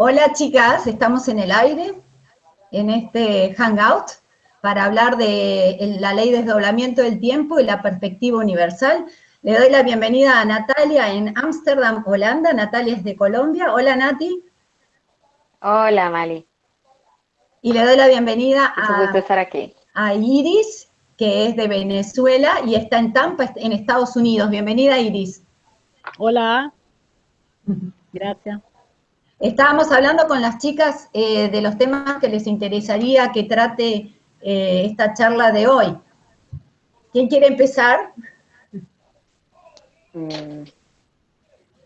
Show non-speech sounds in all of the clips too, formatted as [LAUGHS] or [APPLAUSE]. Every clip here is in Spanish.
Hola chicas, estamos en el aire, en este hangout, para hablar de la ley de desdoblamiento del tiempo y la perspectiva universal. Le doy la bienvenida a Natalia en Ámsterdam, Holanda. Natalia es de Colombia. Hola Nati. Hola Mali. Y le doy la bienvenida a, estar aquí. a Iris, que es de Venezuela y está en Tampa, en Estados Unidos. Bienvenida Iris. Hola. Gracias. Estábamos hablando con las chicas eh, de los temas que les interesaría que trate eh, esta charla de hoy. ¿Quién quiere empezar? Mm.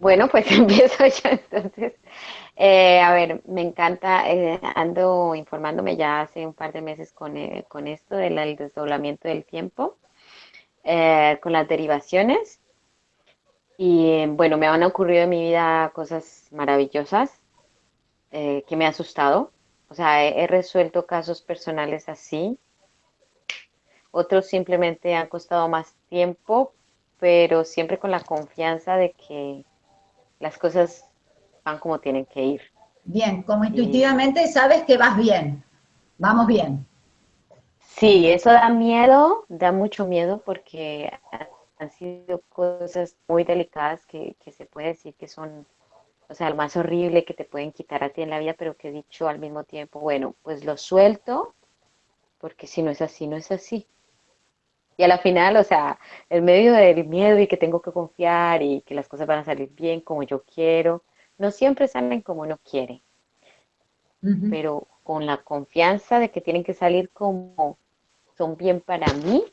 Bueno, pues [LAUGHS] empiezo yo entonces. Eh, a ver, me encanta, ando informándome ya hace un par de meses con, con esto del desdoblamiento del tiempo, con las derivaciones. Y bueno, me han ocurrido en mi vida cosas maravillosas. Eh, que me ha asustado. O sea, he, resuelto casos personales así. Otros simplemente han costado más tiempo, pero siempre con la confianza de que las cosas van como tienen que ir. Bien, como intuitivamente sabes que vas bien, vamos bien. Sí, eso da miedo, da mucho miedo porque han sido cosas muy delicadas que, que se puede decir que son o sea, lo más horrible que te pueden quitar a ti en la vida, pero que he dicho al mismo tiempo, bueno, pues lo suelto, porque si no es así, no es así. Y a la final, o sea, en medio del miedo y que tengo que confiar y que las cosas van a salir bien como yo quiero, no siempre salen como uno quiere, pero con la confianza de que tienen que salir como son bien para mí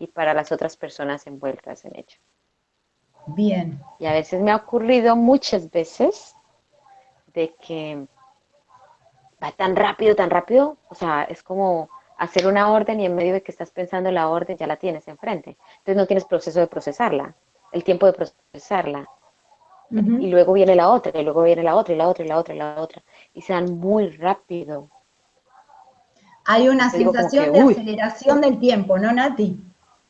y para las otras personas envueltas en ello. Bien. Y a veces me ha ocurrido muchas veces de que va tan rápido, tan rápido, o sea, es como hacer una orden y en medio de que estás pensando la orden ya la tienes enfrente. Entonces no tienes proceso de procesarla, el tiempo de procesarla. Y luego viene la otra, y luego viene la otra, y la otra, y la otra, y la otra. Y se dan muy rápido. Hay una sensación de aceleración del tiempo, ¿no, Nati?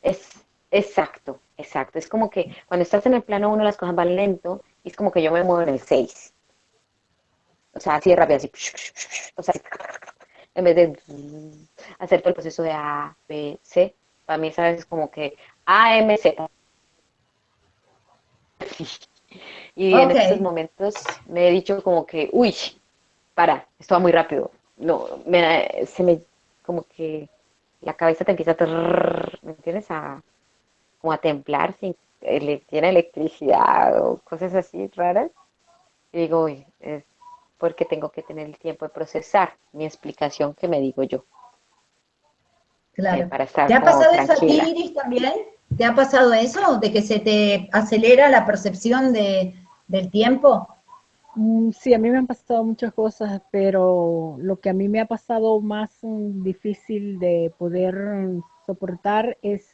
Es exacto, Exacto, es como que cuando estás en el plano 1 las cosas van lento y es como que yo me muevo en el 6. O sea, así de rápido, así. O sea, en vez de hacer todo el proceso de A, B, C, para mí, ¿sabes? Es como que A, M, Z. [LAUGHS] Y en estos momentos me he dicho como que, uy, para, esto va muy rápido. No, me, se me, como que la cabeza te empieza a, ¿me entiendes? A, como a templar sin tiene electricidad o cosas así raras. Y digo, uy, es porque tengo que tener el tiempo de procesar mi explicación que me digo yo. Claro. Eh, ¿Te ha pasado eso a ti, Iris, también? ¿Te ha pasado eso? ¿De que se te acelera la percepción de, del tiempo? Mm, sí, a mí me han pasado muchas cosas, pero lo que a mí me ha pasado más mm, difícil de poder mm, soportar es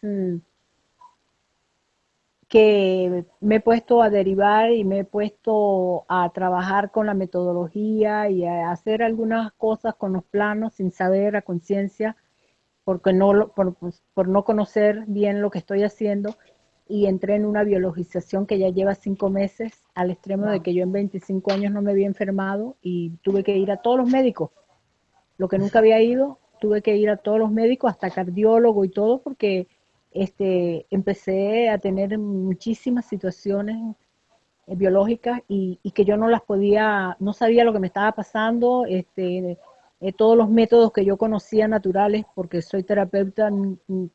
que me he puesto a derivar y me he puesto a trabajar con la metodología y a hacer algunas cosas con los planos sin saber a conciencia, porque no, por, pues, por no conocer bien lo que estoy haciendo y entré en una biologización que ya lleva cinco meses al extremo de que yo en 25 años no me había enfermado y tuve que ir a todos los médicos. Lo que nunca había ido, tuve que ir a todos los médicos, hasta cardiólogo y todo, porque este, empecé a tener muchísimas situaciones eh, biológicas y, que yo no las podía, no sabía lo que me estaba pasando, este, eh, todos los métodos que yo conocía naturales, porque soy terapeuta,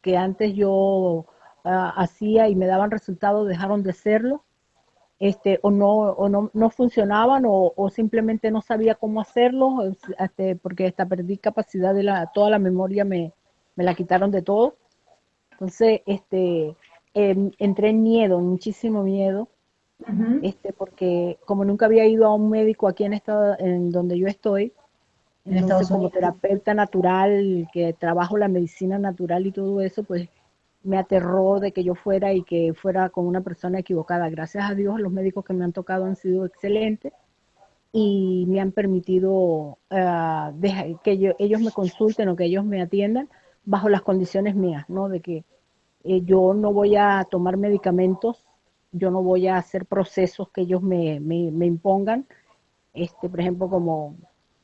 que antes yo ah, hacía y me daban resultados, dejaron de serlo, este, o no, o no, no funcionaban, o, simplemente no sabía cómo hacerlo, este, porque hasta perdí capacidad de toda la memoria me, me la quitaron de todo. Entonces, este, em, entré en miedo, muchísimo miedo, este, porque como nunca había ido a un médico aquí en estado, en donde yo estoy, en como terapeuta natural, que trabajo la medicina natural y todo eso, pues me aterró de que yo fuera y que fuera con una persona equivocada. Gracias a Dios, los médicos que me han tocado han sido excelentes y me han permitido ah, que ellos me consulten o que ellos me atiendan bajo las condiciones mías, ¿no? De que eh, yo no voy a tomar medicamentos, yo no voy a hacer procesos que ellos me, me, impongan, este, por ejemplo, como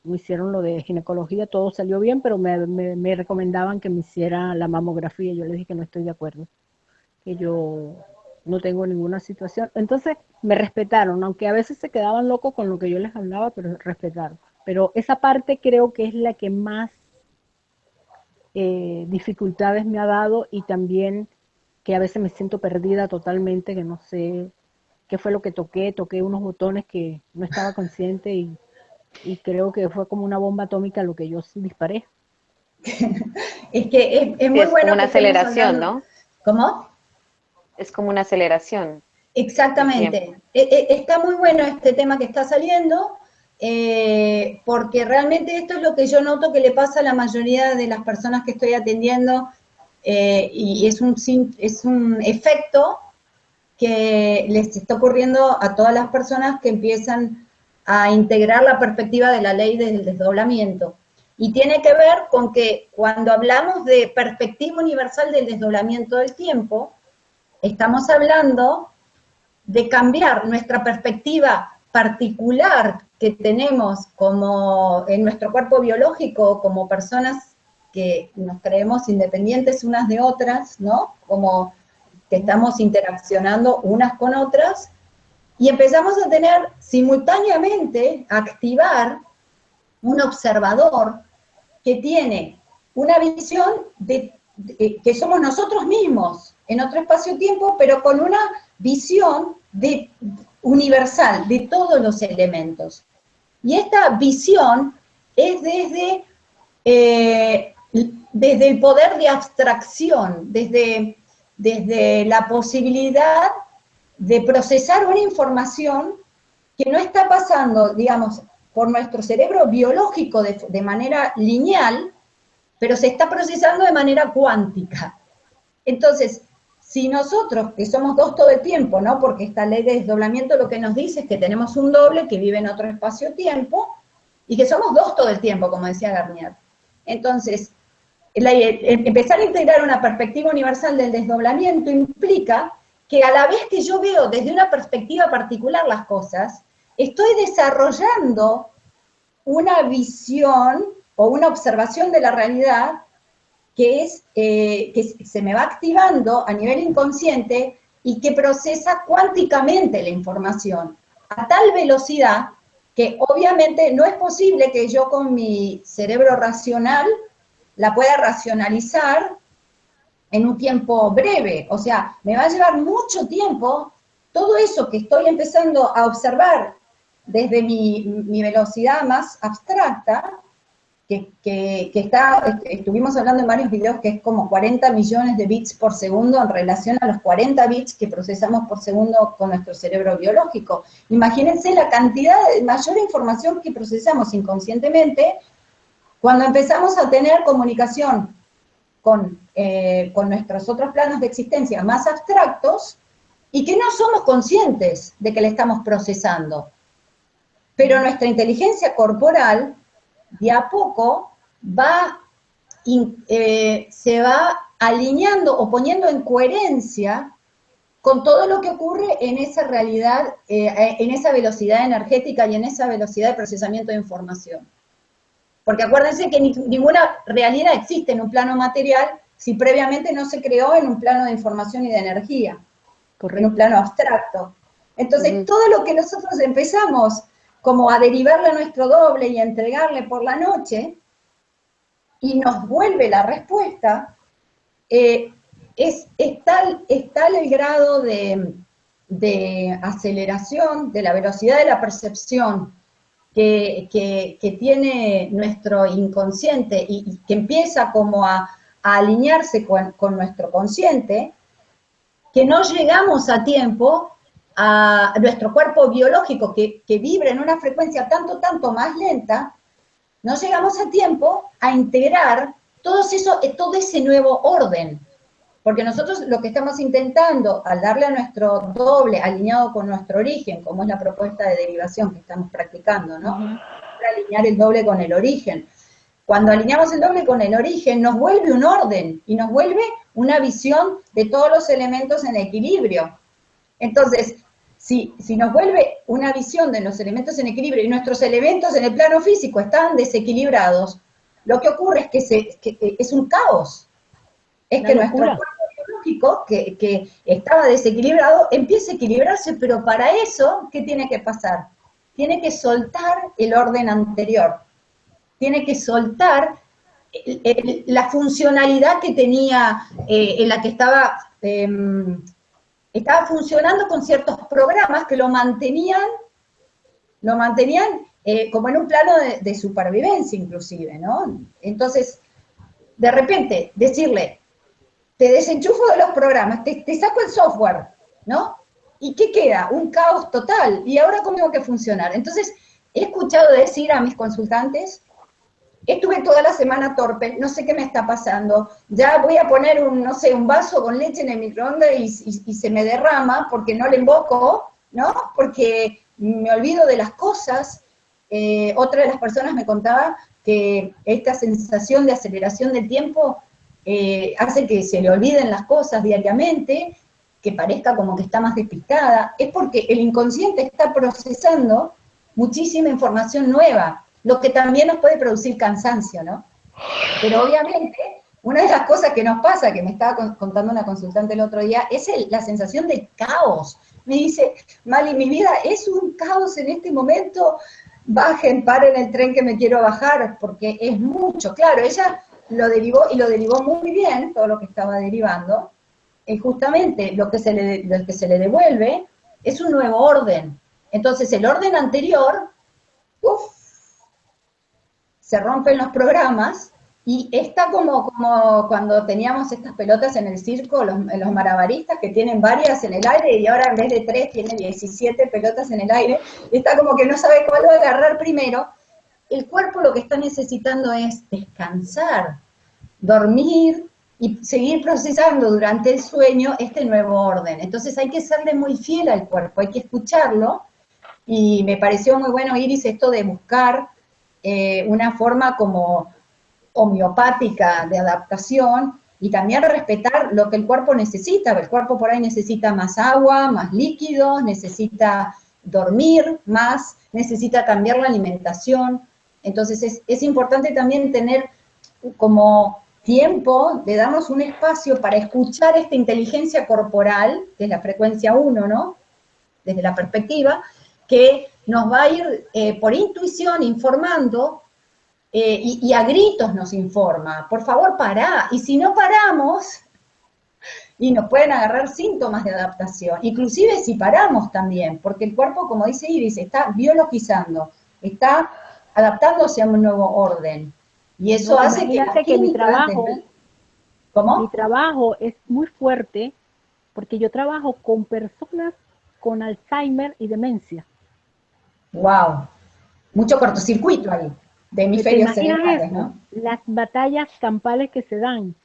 me hicieron lo de ginecología, todo salió bien, pero me, me, recomendaban que me hiciera la mamografía. Yo les dije que no estoy de acuerdo, que yo no tengo ninguna situación. Entonces me respetaron, aunque a veces se quedaban locos con lo que yo les hablaba, pero respetaron. Pero esa parte creo que es la que más eh, dificultades me ha dado y también que a veces me siento perdida totalmente, que no sé qué fue lo que toqué, toqué unos botones que no estaba consciente y, creo que fue como una bomba atómica lo que yo disparé. [LAUGHS] es que es, muy es Como una aceleración, ¿no? ¿Cómo? Es como una aceleración. Exactamente. E, e, está muy bueno este tema que está saliendo, eh, porque realmente esto es lo que yo noto que le pasa a la mayoría de las personas que estoy atendiendo eh, y es un, es un efecto que les está ocurriendo a todas las personas que empiezan a integrar la perspectiva de la ley del desdoblamiento. Y tiene que ver con que cuando hablamos de perspectiva universal del desdoblamiento del tiempo, estamos hablando de cambiar nuestra perspectiva particular que tenemos como en nuestro cuerpo biológico, como personas que nos creemos independientes unas de otras, ¿no? Como que estamos interaccionando unas con otras, y empezamos a tener simultáneamente, a activar un observador que tiene una visión de, que somos nosotros mismos en otro espacio-tiempo, pero con una visión de, universal de todos los elementos. Y esta visión es desde, eh, desde el poder de abstracción, desde, desde la posibilidad de procesar una información que no está pasando, digamos, por nuestro cerebro biológico de, de manera lineal, pero se está procesando de manera cuántica. Entonces, si nosotros, que somos dos todo el tiempo, ¿no? Porque esta ley de desdoblamiento lo que nos dice es que tenemos un doble que vive en otro espacio-tiempo y que somos dos todo el tiempo, como decía Garnier. Entonces, empezar a integrar una perspectiva universal del desdoblamiento implica que a la vez que yo veo desde una perspectiva particular las cosas, estoy desarrollando una visión o una observación de la realidad que, es, eh, que se me va activando a nivel inconsciente y que procesa cuánticamente la información a tal velocidad que obviamente no es posible que yo con mi cerebro racional la pueda racionalizar en un tiempo breve. O sea, me va a llevar mucho tiempo todo eso que estoy empezando a observar desde mi, mi velocidad más abstracta, que, está, estuvimos hablando en varios videos que es como 40 millones de bits por segundo en relación a los 40 bits que procesamos por segundo con nuestro cerebro biológico. Imagínense la cantidad de mayor información que procesamos inconscientemente cuando empezamos a tener comunicación con, eh, con nuestros otros planos de existencia más abstractos y que no somos conscientes de que le estamos procesando. Pero nuestra inteligencia corporal de a poco va, eh, se va alineando o poniendo en coherencia con todo lo que ocurre en esa realidad, eh, en esa velocidad energética y en esa velocidad de procesamiento de información. Porque acuérdense que ninguna realidad existe en un plano material si previamente no se creó en un plano de información y de energía, en un plano abstracto. Entonces, todo lo que nosotros empezamos como a derivarle a nuestro doble y a entregarle por la noche, y nos vuelve la respuesta, eh, es, tal, el grado de, aceleración, de la velocidad de la percepción que, tiene nuestro inconsciente y, que empieza como a, alinearse con, con, nuestro consciente, que no llegamos a tiempo a nuestro cuerpo biológico que, que vibra en una frecuencia tanto, tanto más lenta, no llegamos a tiempo a integrar todo, eso, todo ese nuevo orden. Porque nosotros lo que estamos intentando, al darle a nuestro doble alineado con nuestro origen, como es la propuesta de derivación que estamos practicando, ¿no? alinear el doble con el origen. Cuando alineamos el doble con el origen, nos vuelve un orden y nos vuelve una visión de todos los elementos en equilibrio. Entonces, si, si nos vuelve una visión de los elementos en equilibrio y nuestros elementos en el plano físico están desequilibrados, lo que ocurre es que, se, es un caos. Es que nuestro cuerpo biológico, que, que estaba desequilibrado, empieza a equilibrarse, pero para eso, ¿qué tiene que pasar? Tiene que soltar el orden anterior. Tiene que soltar la funcionalidad que tenía, eh, en la que estaba, em, estaba funcionando con ciertos programas que lo mantenían, lo mantenían eh, como en un plano de, supervivencia inclusive, ¿no? Entonces, de repente, decirle, te desenchufo de los programas, te, te saco el software, ¿no? ¿Y qué queda? Un caos total. ¿Y ahora cómo tengo que funcionar? Entonces, he escuchado decir a mis consultantes, estuve toda la semana torpe, no sé qué me está pasando, ya voy a poner un, no sé, un vaso con leche en el microondas y, se me derrama porque no le invoco, ¿no? Porque me olvido de las cosas. Eh, otra de las personas me contaba que esta sensación de aceleración del tiempo eh, hace que se le olviden las cosas diariamente, que parezca como que está más despistada, es porque el inconsciente está procesando muchísima información nueva, lo que también nos puede producir cansancio, ¿no? Pero obviamente, una de las cosas que nos pasa, que me estaba contando una consultante el otro día, es la sensación de caos. Me dice, Mali, mi vida es un caos en este momento, bajen, paren el tren que me quiero bajar, porque es mucho. Claro, ella lo derivó, y lo derivó muy bien, todo lo que estaba derivando, y justamente lo que se le, lo que se le devuelve es un nuevo orden. Entonces, el orden anterior, uff, se rompen los programas y está como, como cuando teníamos estas pelotas en el circo, los, los marabaristas que tienen varias en el aire y ahora en vez de tres tiene 17 pelotas en el aire, está como que no sabe cuál va a agarrar primero. El cuerpo lo que está necesitando es descansar, dormir y seguir procesando durante el sueño este nuevo orden. Entonces hay que serle muy fiel al cuerpo, hay que escucharlo. Y me pareció muy bueno, Iris, esto de buscar eh, una forma como homeopática de adaptación y también respetar lo que el cuerpo necesita. El cuerpo por ahí necesita más agua, más líquidos, necesita dormir más, necesita cambiar la alimentación. Entonces es, es importante también tener como tiempo de darnos un espacio para escuchar esta inteligencia corporal, que es la frecuencia 1, ¿no? Desde la perspectiva, que nos va a ir eh, por intuición informando eh, y, a gritos nos informa, por favor pará, y si no paramos, y nos pueden agarrar síntomas de adaptación, inclusive si paramos también, porque el cuerpo, como dice Iris, está biologizando, está adaptándose a un nuevo orden, y eso hace que, que mi trabajo, ¿cómo? mi trabajo es muy fuerte, porque yo trabajo con personas con Alzheimer y demencia. Wow, mucho cortocircuito ahí, de hemisferios cerebrales, ¿no? Las batallas campales que se dan.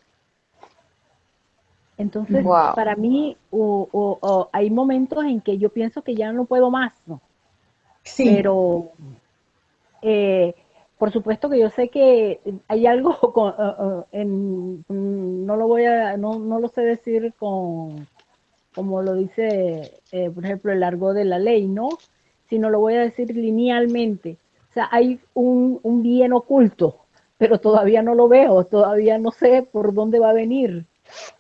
Entonces, para mí, hay momentos en que yo pienso que ya no puedo más, ¿no? Sí. Pero, eh, por supuesto que yo sé que hay algo, [LAUGHS] con, uh, uh, en, no lo voy a, no, no, lo sé decir con, como lo dice, eh, por ejemplo, el largo de la ley, ¿no? Sino lo voy a decir linealmente. O sea, hay un, bien oculto, pero todavía no lo veo, todavía no sé por dónde va a venir.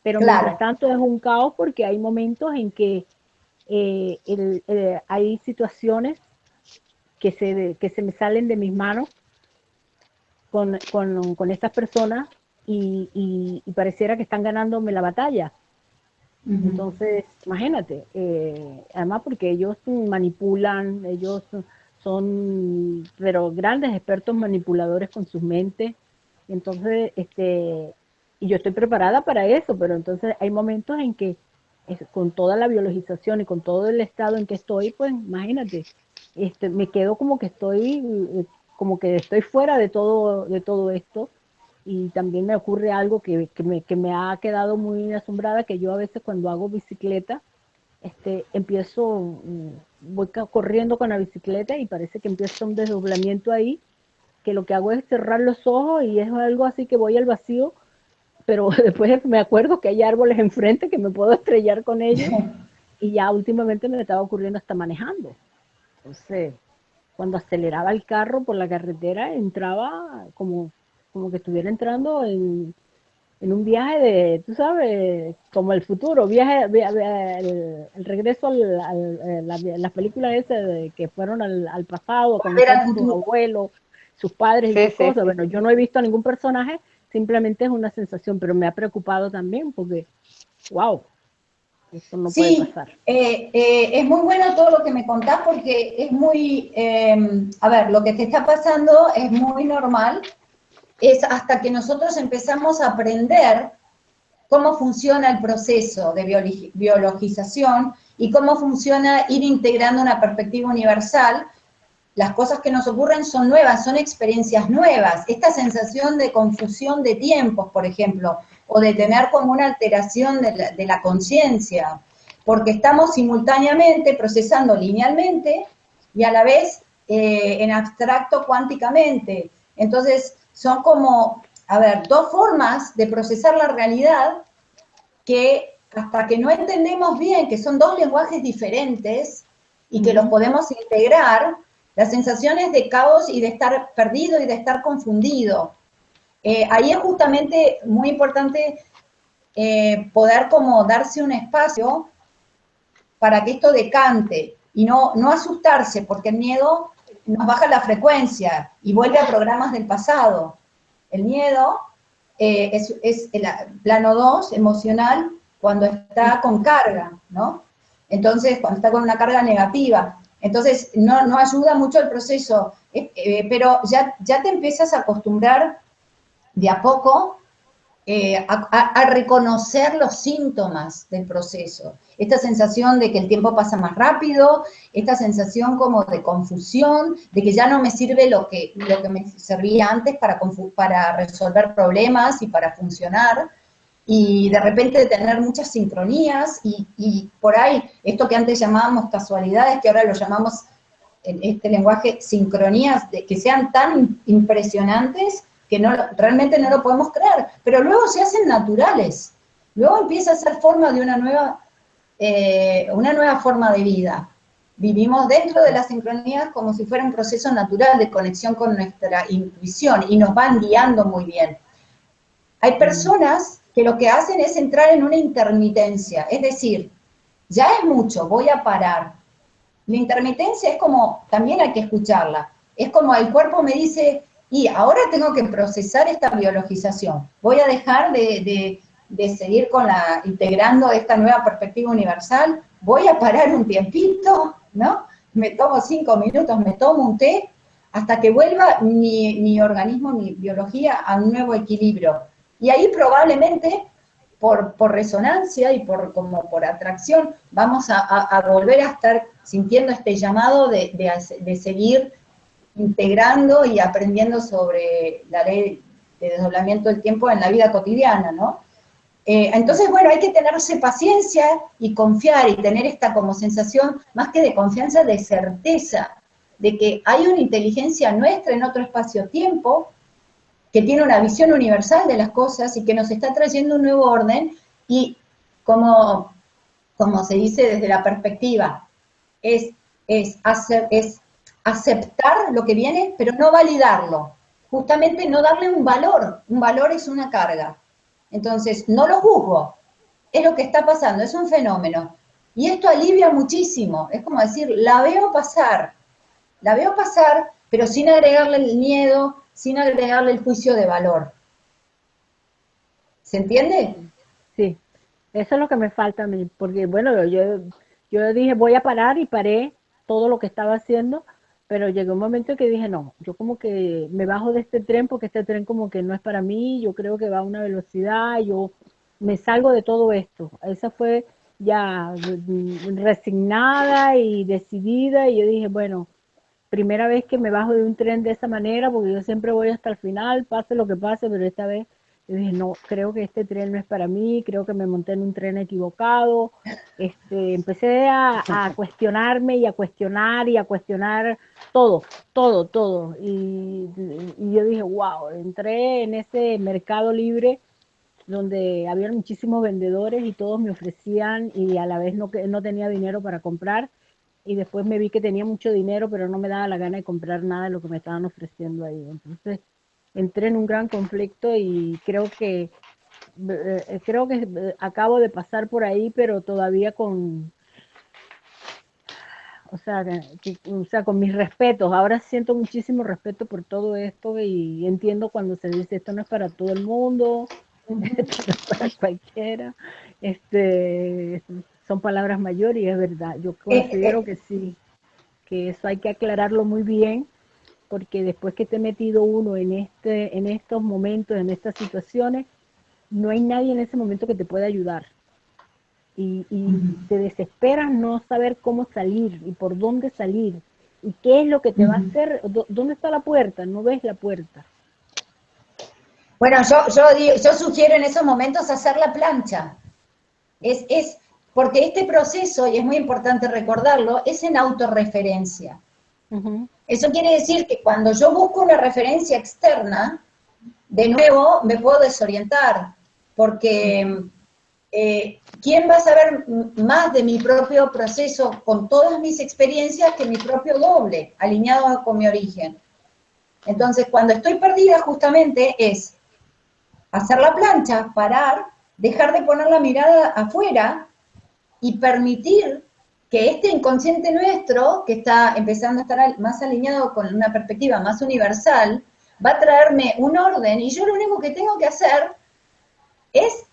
Pero mientras tanto es un caos porque hay momentos en que eh, eh, hay situaciones que se, que se me salen de mis manos con, con, estas personas y, y, pareciera que están ganándome la batalla. Entonces, imagínate, eh, además porque ellos manipulan, ellos son, pero grandes expertos manipuladores con sus mentes. Entonces, este, y yo estoy preparada para eso, pero entonces hay momentos en que con toda la biologización y con todo el estado en que estoy, pues imagínate, este, me quedo como que estoy, eh, como que estoy fuera de todo, de todo esto y también me ocurre algo que, me, que, me, ha quedado muy asombrada, que yo a veces cuando hago bicicleta, este, empiezo, mm, voy corriendo con la bicicleta y parece que empieza un desdoblamiento ahí, que lo que hago es cerrar los ojos y es algo así que voy al vacío, pero [LAUGHS] después me acuerdo que hay árboles enfrente que me puedo estrellar con ellos. [LAUGHS] y ya últimamente me estaba ocurriendo hasta manejando. Entonces, cuando aceleraba el carro por la carretera, entraba como, como que estuviera entrando en, un viaje de, tú sabes, como el futuro, viaje, el, regreso al, las películas esas que fueron al, pasado, con sus abuelos, sus padres y sus cosas. Bueno, yo no he visto a ningún personaje, simplemente es una sensación, pero me ha preocupado también porque, wow, sí, eh, eh, es muy bueno todo lo que me contás porque es muy, em, a ver, lo que te está pasando es muy normal, es hasta que nosotros empezamos a aprender cómo funciona el proceso de biologización y cómo funciona ir integrando una perspectiva universal, las cosas que nos ocurren son nuevas, son experiencias nuevas. Esta sensación de confusión de tiempos, por ejemplo, o de tener como una alteración de la, conciencia, porque estamos simultáneamente procesando linealmente y a la vez eh, en abstracto cuánticamente. Entonces, son como, a ver, dos formas de procesar la realidad que hasta que no entendemos bien que son dos lenguajes diferentes y que los podemos integrar, las sensaciones de caos y de estar perdido y de estar confundido. Eh, ahí es justamente muy importante eh, poder como darse un espacio para que esto decante y no, no asustarse, porque el miedo nos baja la frecuencia y vuelve a programas del pasado. El miedo eh, es, es, el plano 2, emocional, cuando está con carga, ¿no? Entonces, cuando está con una carga negativa. Entonces, no, no ayuda mucho el proceso, pero ya, ya te empiezas a acostumbrar de a poco eh, a, reconocer los síntomas del proceso. Esta sensación de que el tiempo pasa más rápido, esta sensación como de confusión, de que ya no me sirve lo que, lo que me servía antes para, para resolver problemas y para funcionar, y de repente tener muchas sincronías y, y por ahí esto que antes llamábamos casualidades, que ahora lo llamamos en este lenguaje sincronías, de que sean tan impresionantes que no, realmente no lo podemos creer, pero luego se hacen naturales, luego empieza a ser forma de una nueva, eh, una nueva forma de vida. Vivimos dentro de las sincronías como si fuera un proceso natural de conexión con nuestra intuición y nos van guiando muy bien. Hay mm. personas que lo que hacen es entrar en una intermitencia, es decir, ya es mucho, voy a parar. La intermitencia es como, también hay que escucharla, es como el cuerpo me dice, y ahora tengo que procesar esta biologización. Voy a dejar de, seguir con la, integrando esta nueva perspectiva universal, voy a parar un tiempito, ¿no? Me tomo cinco minutos, me tomo un té, hasta que vuelva mi, organismo, mi biología a un nuevo equilibrio. Y ahí probablemente, por, resonancia y por, como por atracción, vamos a, volver a estar sintiendo este llamado de, de seguir integrando y aprendiendo sobre la ley de desdoblamiento del tiempo en la vida cotidiana, ¿no? Eh, entonces, bueno, hay que tenerse paciencia y confiar y tener esta como sensación, más que de confianza, de certeza, de que hay una inteligencia nuestra en otro espacio-tiempo, que tiene una visión universal de las cosas y que nos está trayendo un nuevo orden y como, como se dice desde la perspectiva, es, es, hacer, es aceptar lo que viene, pero no validarlo. Justamente no darle un valor. Un valor es una carga. Entonces, no lo juzgo. Es lo que está pasando, es un fenómeno. Y esto alivia muchísimo. Es como decir, la veo pasar. La veo pasar, pero sin agregarle el miedo, sin agregarle el juicio de valor. ¿Se entiende? Sí, eso es lo que me falta a mí, porque bueno, yo, yo dije voy a parar y paré todo lo que estaba haciendo pero llegó un momento que dije, no, yo como que me bajo de este tren porque este tren como que no es para mí, yo creo que va a una velocidad, yo me salgo de todo esto. Esa fue ya resignada y decidida y yo dije, bueno, primera vez que me bajo de un tren de esa manera porque yo siempre voy hasta el final, pase lo que pase, pero esta vez yo dije, no, creo que este tren no es para mí, creo que me monté en un tren equivocado. Este, empecé a, [LAUGHS] cuestionarme y a cuestionar y a cuestionar todo, todo, todo. Y, yo dije, wow, entré en ese mercado libre donde había muchísimos vendedores y todos me ofrecían y a la vez no, no tenía dinero para comprar y después me vi que tenía mucho dinero pero no me daba la gana de comprar nada de lo que me estaban ofreciendo ahí. Entonces entré en un gran conflicto y creo que eh, creo que eh, acabo de pasar por ahí pero todavía con o sea, o sea, con mis respetos. Ahora siento muchísimo respeto por todo esto y entiendo cuando se dice esto no es para todo el mundo, [LAUGHS] esto no es para cualquiera. Este, son palabras mayores y es verdad. Yo considero que sí, que eso hay que aclararlo muy bien, porque después que te he metido uno en este, en estos momentos, en estas situaciones, no hay nadie en ese momento que te pueda ayudar y, te desesperas no saber cómo salir y por dónde salir y qué es lo que te va a hacer, dónde está la puerta, no ves la puerta. Bueno, yo, yo, yo sugiero en esos momentos hacer la plancha. Es, es porque este proceso, y es muy importante recordarlo, es en autorreferencia. Eso quiere decir que cuando yo busco una referencia externa, de nuevo me puedo desorientar, porque eh, ¿quién va a saber más de mi propio proceso con todas mis experiencias que mi propio doble, alineado con mi origen? Entonces, cuando estoy perdida, justamente es hacer la plancha, parar, dejar de poner la mirada afuera y permitir que este inconsciente nuestro, que está empezando a estar más alineado con una perspectiva más universal, va a traerme un orden y yo lo único que tengo que hacer es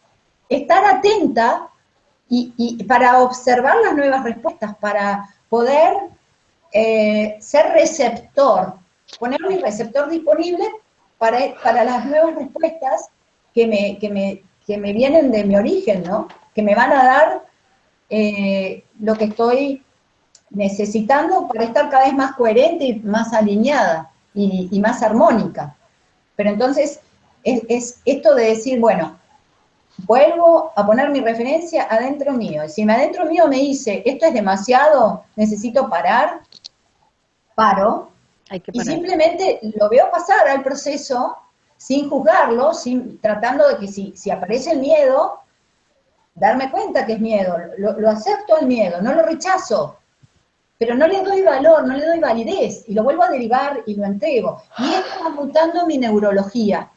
estar atenta y, para observar las nuevas respuestas, para poder eh, ser receptor, poner mi receptor disponible para, para las nuevas respuestas que me, que, me, que me vienen de mi origen, ¿no? Que me van a dar eh, lo que estoy necesitando para estar cada vez más coherente y más alineada y, más armónica. Pero entonces, es, es, esto de decir, bueno, vuelvo a poner mi referencia adentro mío. Y si me adentro mío me dice, esto es demasiado, necesito parar, paro. Y simplemente lo veo pasar al proceso sin juzgarlo, sin, tratando de que si, si aparece el miedo, darme cuenta que es miedo, lo, acepto el miedo, no lo rechazo, pero no le doy valor, no le doy validez, y lo vuelvo a derivar y lo entrego. Y esto va mutando mi neurología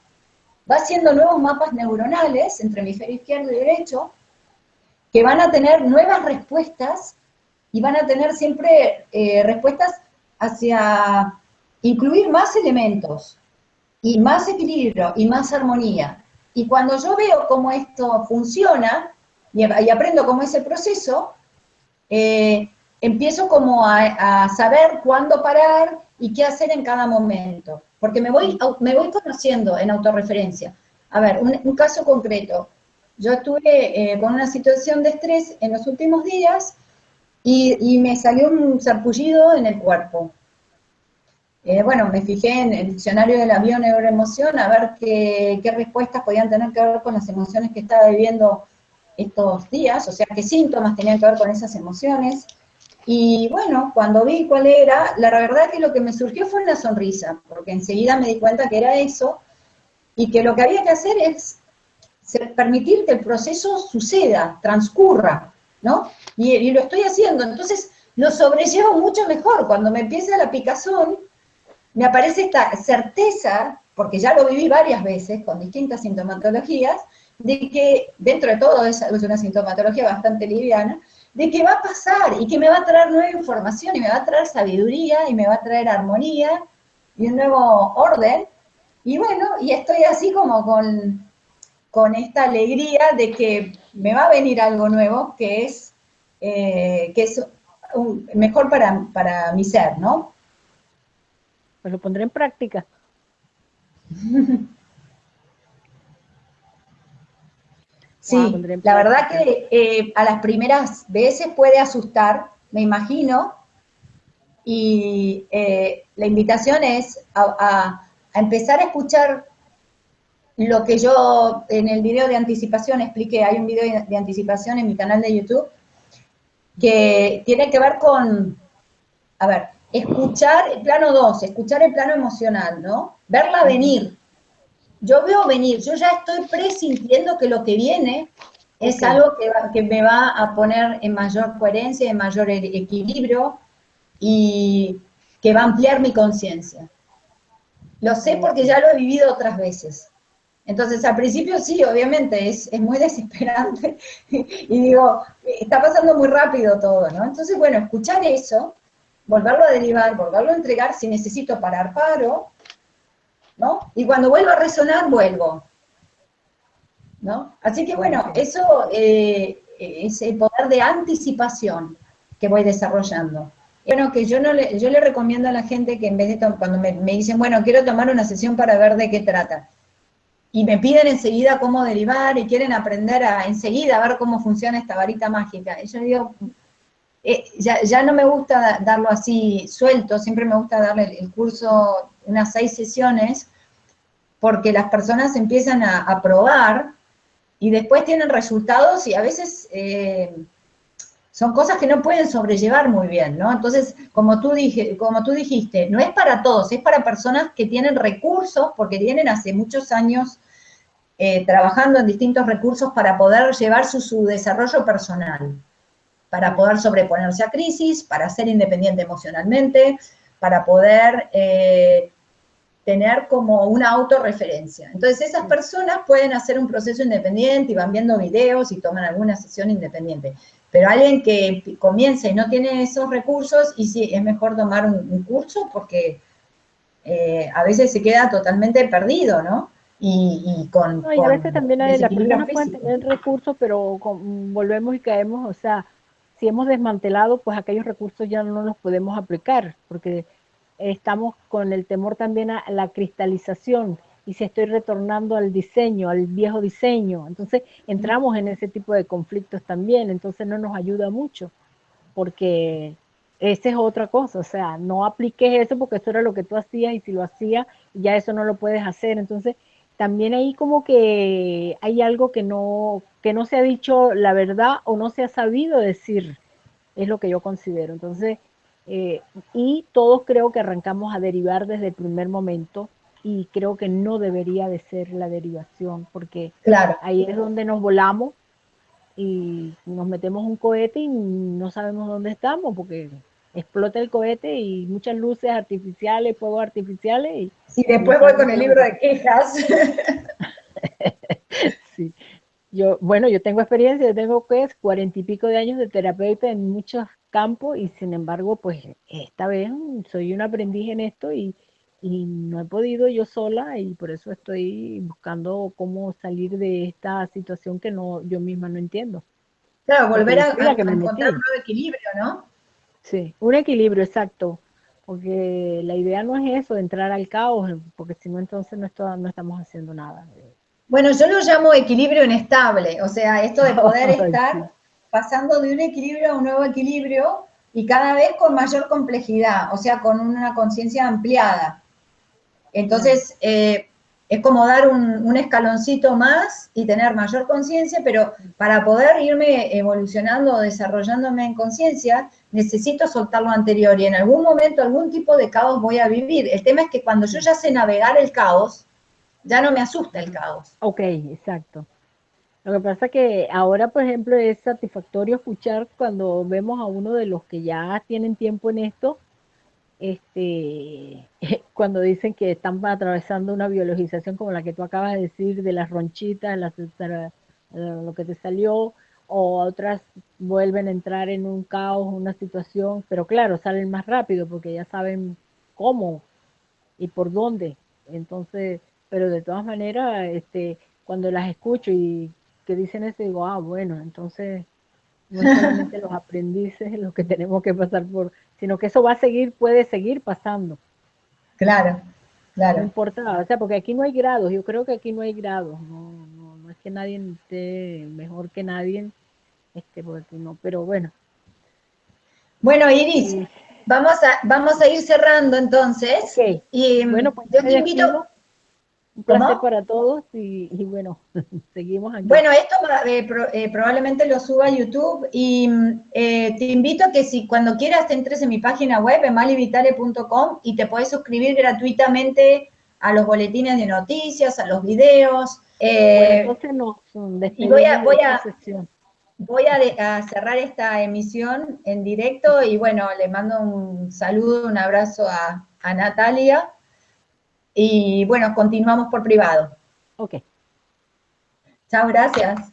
va haciendo nuevos mapas neuronales entre hemisferio izquierdo y derecho, que van a tener nuevas respuestas y van a tener siempre eh, respuestas hacia incluir más elementos y más equilibrio y más armonía. Y cuando yo veo cómo esto funciona y, aprendo cómo es el proceso, eh, empiezo como a saber cuándo parar y qué hacer en cada momento porque me voy, me voy conociendo en autorreferencia. A ver, un, caso concreto. Yo estuve eh, con una situación de estrés en los últimos días y, me salió un sarpullido en el cuerpo. Eh, bueno, me fijé en el diccionario de la bioneuroemoción a ver qué, qué respuestas podían tener que ver con las emociones que estaba viviendo estos días, o sea, qué síntomas tenían que ver con esas emociones. Y bueno, cuando vi cuál era, la verdad que lo que me surgió fue una sonrisa, porque enseguida me di cuenta que era eso, y que lo que había que hacer es permitir que el proceso suceda, transcurra, ¿no? Y, lo estoy haciendo, entonces lo sobrellevo mucho mejor. Cuando me empieza la picazón, me aparece esta certeza, porque ya lo viví varias veces con distintas sintomatologías, de que dentro de todo es una sintomatología bastante liviana, de que va a pasar y que me va a traer nueva información y me va a traer sabiduría y me va a traer armonía y un nuevo orden. Y bueno, y estoy así como con, con esta alegría de que me va a venir algo nuevo que es, eh, que es mejor para, para mi ser, ¿no? Pues lo pondré en práctica. [LAUGHS] Sí, la verdad que eh, a las primeras veces puede asustar, me imagino, y eh, la invitación es a, empezar a escuchar lo que yo en el video de anticipación expliqué, hay un video de anticipación en mi canal de YouTube, que tiene que ver con, a ver, escuchar el plano 2, escuchar el plano emocional, ¿no? Verla venir, yo veo venir, yo ya estoy presintiendo que lo que viene es algo que, me va a poner en mayor coherencia, en mayor e-, equilibrio y que va a ampliar mi conciencia. Lo sé porque ya lo he vivido otras veces. Entonces, al principio sí, obviamente, es, es, muy [LAUGHS] desesperante. y digo, está pasando muy rápido todo, ¿no? Entonces, bueno, escuchar eso, volverlo a derivar, volverlo a entregar, si necesito parar, paro, ¿no? Y cuando vuelva a resonar, vuelvo. ¿no? Así que bueno, eso eh, es el poder de anticipación que voy desarrollando. Bueno, que yo no le, yo le recomiendo a la gente que en vez de cuando me, dicen, bueno, quiero tomar una sesión para ver de qué trata, y me piden enseguida cómo derivar y quieren aprender a enseguida a ver cómo funciona esta varita mágica. Y yo digo, eh, ya, no me gusta darlo así suelto, siempre me gusta darle el curso unas seis sesiones, porque las personas empiezan a, a probar y después tienen resultados y a veces eh, son cosas que no pueden sobrellevar muy bien, ¿no? Entonces, como tú, dije, como tú dijiste, no es para todos, es para personas que tienen recursos, porque tienen hace muchos años eh, trabajando en distintos recursos para poder llevar su, desarrollo personal, para poder sobreponerse a crisis, para ser independiente emocionalmente, para poder eh, tener como una autorreferencia. Entonces esas personas pueden hacer un proceso independiente y van viendo videos y toman alguna sesión independiente. Pero alguien que comienza y no tiene esos recursos, y sí, es mejor tomar un, curso porque eh, a veces se queda totalmente perdido, ¿no? Y, con, no, y a veces también hay, las personas pueden tener recursos, pero volvemos y caemos, o sea, si hemos desmantelado, pues aquellos recursos ya no los podemos aplicar, porque estamos con el temor también a la cristalización y si estoy retornando al diseño, al viejo diseño. Entonces entramos en ese tipo de conflictos también, entonces no nos ayuda mucho, porque esa es otra cosa, o sea, no apliques eso porque eso era lo que tú hacías y si lo hacías, ya eso no lo puedes hacer. Entonces también ahí como que hay algo que no, que no se ha dicho la verdad o no se ha sabido decir, es lo que yo considero. Entonces, eh, y todos creo que arrancamos a derivar desde el primer momento y creo que no debería de ser la derivación porque claro. ahí es donde nos volamos y nos metemos un cohete y no sabemos dónde estamos porque explota el cohete y muchas luces artificiales, fuegos artificiales. Y, sí, después voy con el libro de quejas. [LAUGHS] sí. Yo, bueno, yo tengo experiencia, yo tengo pues cuarenta y pico de años de terapeuta en muchos campo y sin embargo, pues esta vez soy un aprendiz en esto y, no he podido yo sola y por eso estoy buscando cómo salir de esta situación que no yo misma no entiendo. Claro, volver a, encontrar un nuevo equilibrio, ¿no? Sí, un equilibrio, exacto. Porque la idea no es eso, entrar al caos, porque si no, entonces no, no estamos haciendo nada. Bueno, yo lo llamo equilibrio inestable, o sea, esto de poder [LAUGHS] estar pasando de un equilibrio a un nuevo equilibrio y cada vez con mayor complejidad, o sea, con una conciencia ampliada. Entonces, eh, es como dar un, escaloncito más y tener mayor conciencia, pero para poder irme evolucionando, desarrollándome en conciencia, necesito soltar lo anterior y en algún momento algún tipo de caos voy a vivir. El tema es que cuando yo ya sé navegar el caos, ya no me asusta el caos. Ok, exacto. Lo que pasa que ahora, por ejemplo, es satisfactorio escuchar cuando vemos a uno de los que ya tienen tiempo en esto, este, [LAUGHS] cuando dicen que están atravesando una biologización como la que tú acabas de decir, de las ronchitas, lo que te salió, o otras vuelven a entrar en un caos, una situación, pero claro, salen más rápido porque ya saben cómo y por dónde. Entonces, pero de todas maneras, este, cuando las escucho y que dicen eso, digo, ah, bueno, entonces no solamente los [LAUGHS] aprendices los que tenemos que pasar por, sino que eso va a seguir, puede seguir pasando. Claro, claro. No importa, o sea, porque aquí no hay grados, yo creo que aquí no hay grados, no, no, es que nadie esté mejor que nadie, este, porque no, pero bueno. Bueno, Iris, vamos a, vamos a ir cerrando entonces. Y bueno, pues yo te invito, un placer para todos y, bueno, [LAUGHS] seguimos aquí. Bueno, esto eh, pro, eh, probablemente lo suba a YouTube y mm, eh, te invito a que si cuando quieras te entres en mi página web, emalivitale.com y te puedes suscribir gratuitamente a los boletines de noticias, a los videos. Eh, bueno, entonces nos y voy a, voy a, voy a, cerrar esta emisión en directo y bueno, le mando un saludo, un abrazo a Natalia y bueno, continuamos por privado. Ok. Chao, gracias.